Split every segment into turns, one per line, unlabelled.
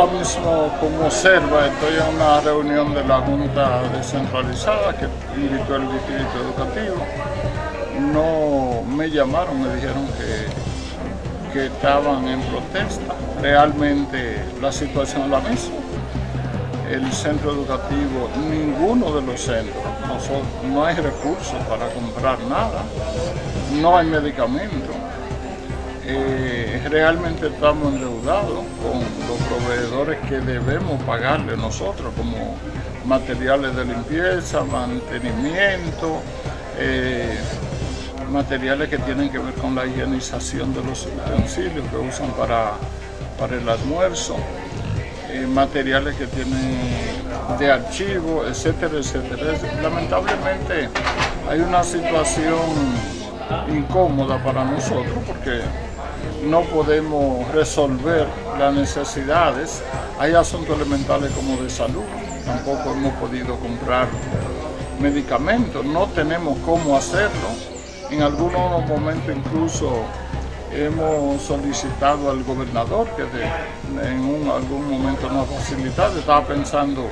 Ahora mismo, como observa, estoy en una reunión de la Junta Descentralizada que invitó el Distrito Educativo. No me llamaron, me dijeron que, estaban en protesta. Realmente la situación es la misma. El centro educativo, ninguno de los centros, no, no hay recursos para comprar nada, no hay medicamentos realmente estamos endeudados con los proveedores que debemos pagarle nosotros, como materiales de limpieza, mantenimiento, eh, materiales que tienen que ver con la higienización de los utensilios que usan para, para el almuerzo, eh, materiales que tienen de archivo, etcétera, etcétera. Lamentablemente hay una situación incómoda para nosotros porque no podemos resolver las necesidades. Hay asuntos elementales como de salud, tampoco hemos podido comprar medicamentos, no tenemos cómo hacerlo. En algunos momentos incluso hemos solicitado al gobernador que en algún momento nos facilitado. Estaba pensando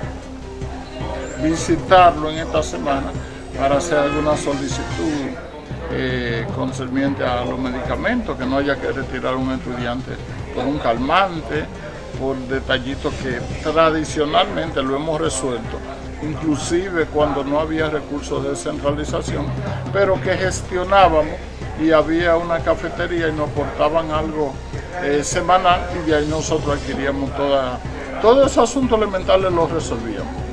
visitarlo en esta semana para hacer alguna solicitud concerniente a los medicamentos, que no haya que retirar a un estudiante por un calmante, por detallitos que tradicionalmente lo hemos resuelto, inclusive cuando no había recursos de descentralización, pero que gestionábamos y había una cafetería y nos aportaban algo eh, semanal y de ahí nosotros adquiríamos toda, todos esos asuntos elementales los resolvíamos.